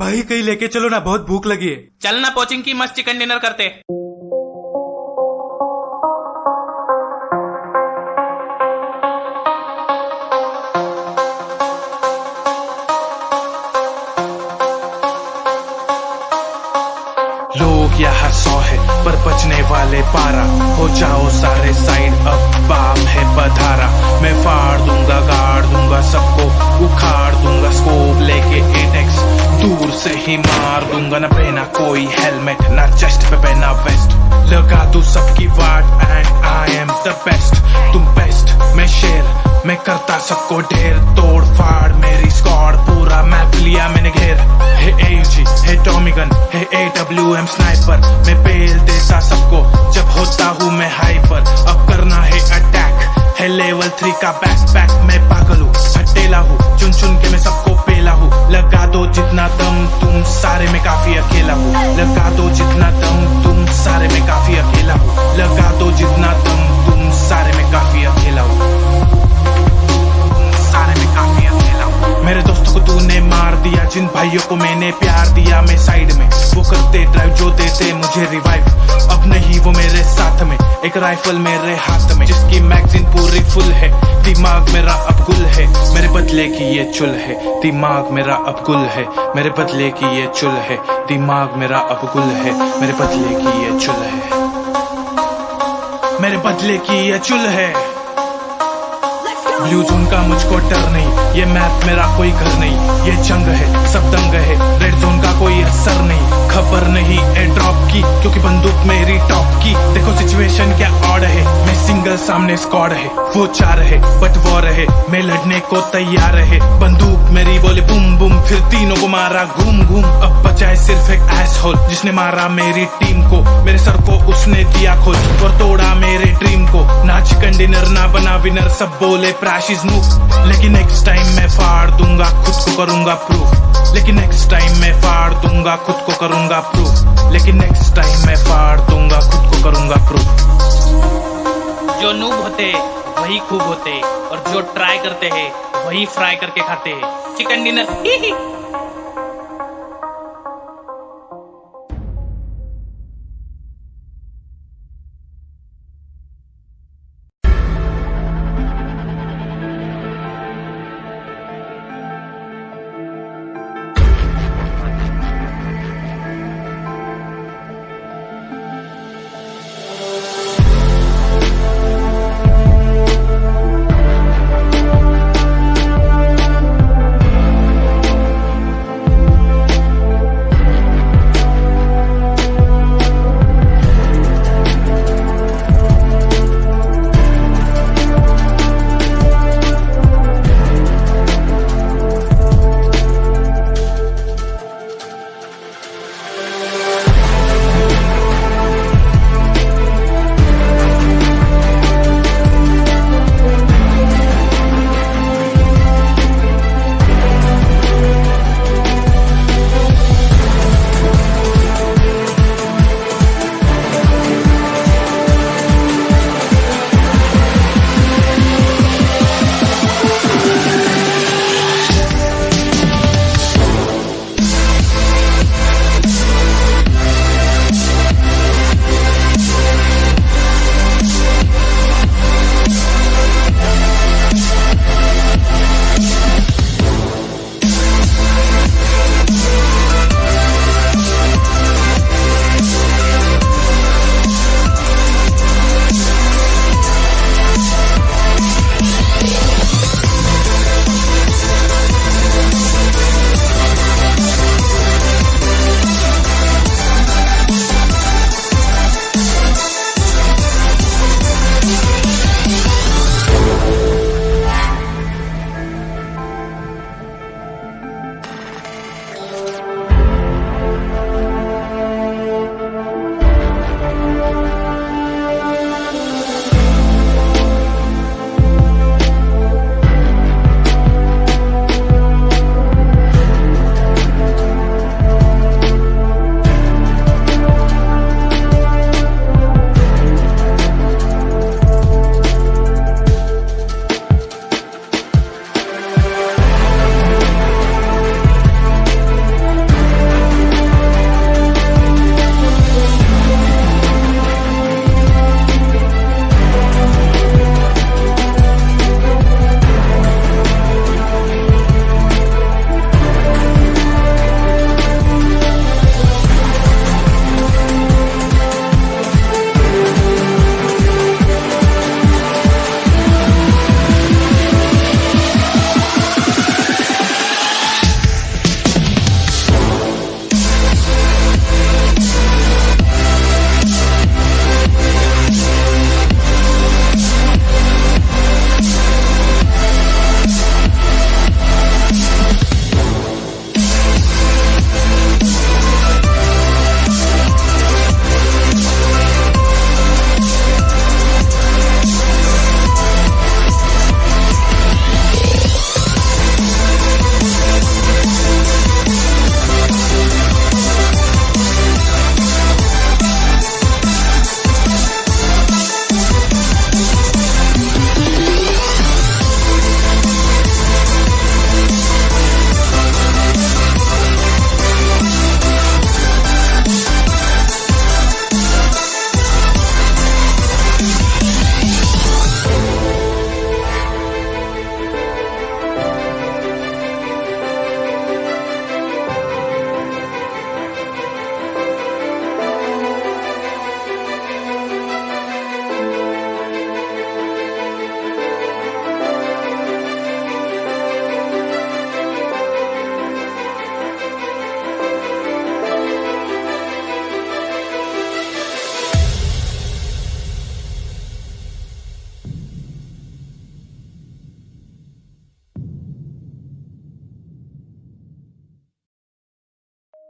भाई कहीं लेके चलो ना, बहुत भूख लगी है। चल ना, पोचिंग की मस्त चिकन डिनर करते। लोग यहाँ सौ है, पर बचने वाले पारा। हो जाओ सारे साइड, अब बाम है पधारा मैं फाड़ दूँगा, गाड़ दूँगा, सबको उखाड़ दूँगा, स्कोप लेके एटेक्स दूर से ही मार दूँगा, ना पहना कोई हेलमेट ना चेस्ट पे पहना वेस्ट लगा तू सबकी वाट and I am the best तुम बेस्ट मैं शेर, मैं करता सबको ढेर। तोड़ फाड़ मेरी पूरा मैप लिया मैंने घेर। Hey A G hey tommy gun hey A W M sniper मैं पेल देता सबको, जब होता हूँ मैं हाइपर अब करना है अटैक है लेवल थ्री का बैक पैक मैं पागल हूँ, हटेला हूँ चुन चुन के मैं सबको पेला हूँ। लगा दो जितना दम तुम, सारे में काफ़ी अकेला हूँ। लगा दो जितना दम तुम, सारे में काफ़ी अकेला हूँ। एक राइफल मेरे हाथ में, जिसकी मैगजीन पूरी फुल है। दिमाग मेरा अब गुल है, मेरे बदले की ये चुल है। दिमाग मेरा अब गुल है, मेरे बदले की ये चुल है। दिमाग मेरा अब गुल है, मेरे बदले की ये चुल है। मेरे बदले की ये चुल है। जोन का मुझको डर नहीं। ये मैप मेरा कोई घर नहीं। ये जंग है, सब दंग है। रेड जोन का कोई असर नहीं। खबर नहीं एयर ड्रॉप की, क्योंकि बंदूक मेरी टॉप की। देखो सिचुएशन क्या ऑड है। मैं सिंगल सामने स्क्वाड है। वो चार है बट वॉर है। मैं लड़ने को तैयार है। बंदूक मेरी बोले बुम बुम फिर तीनों को मारा घूम घूम। अब बचाए सिर्फ़ एक एस होल जिसने मारा मेरी टीम को। मेरे सर को उसने दिया खोल और तोड़ा मेरे ड्रीम को। ना चिकन डिनर ना बना विनर सब बोले प्रैश इज़ मूव लेकिन नेक्स्ट टाइम मैं फाड़ दूँगा, खुद को करूँगा प्रूफ लेकिन नेक्स्ट टाइम मैं फाड़ दूँगा, खुद को करूँगा प्रूफ लेकिन नेक्स्ट टाइम मैं फाड़ दूँगा, खुद को करूँगा प्रूफ जो नूब होते, वही खूब होते. और जो ट्राई करते हैं, वही फ्राई करके खाते हैं. चिकन डिनर ही ही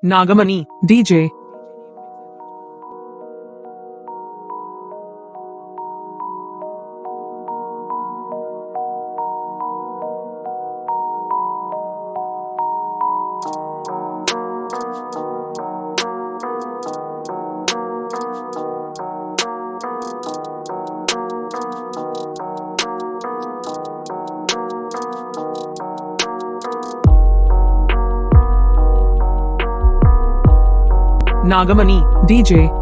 Nagamani, DJ. Nagamani, DJ.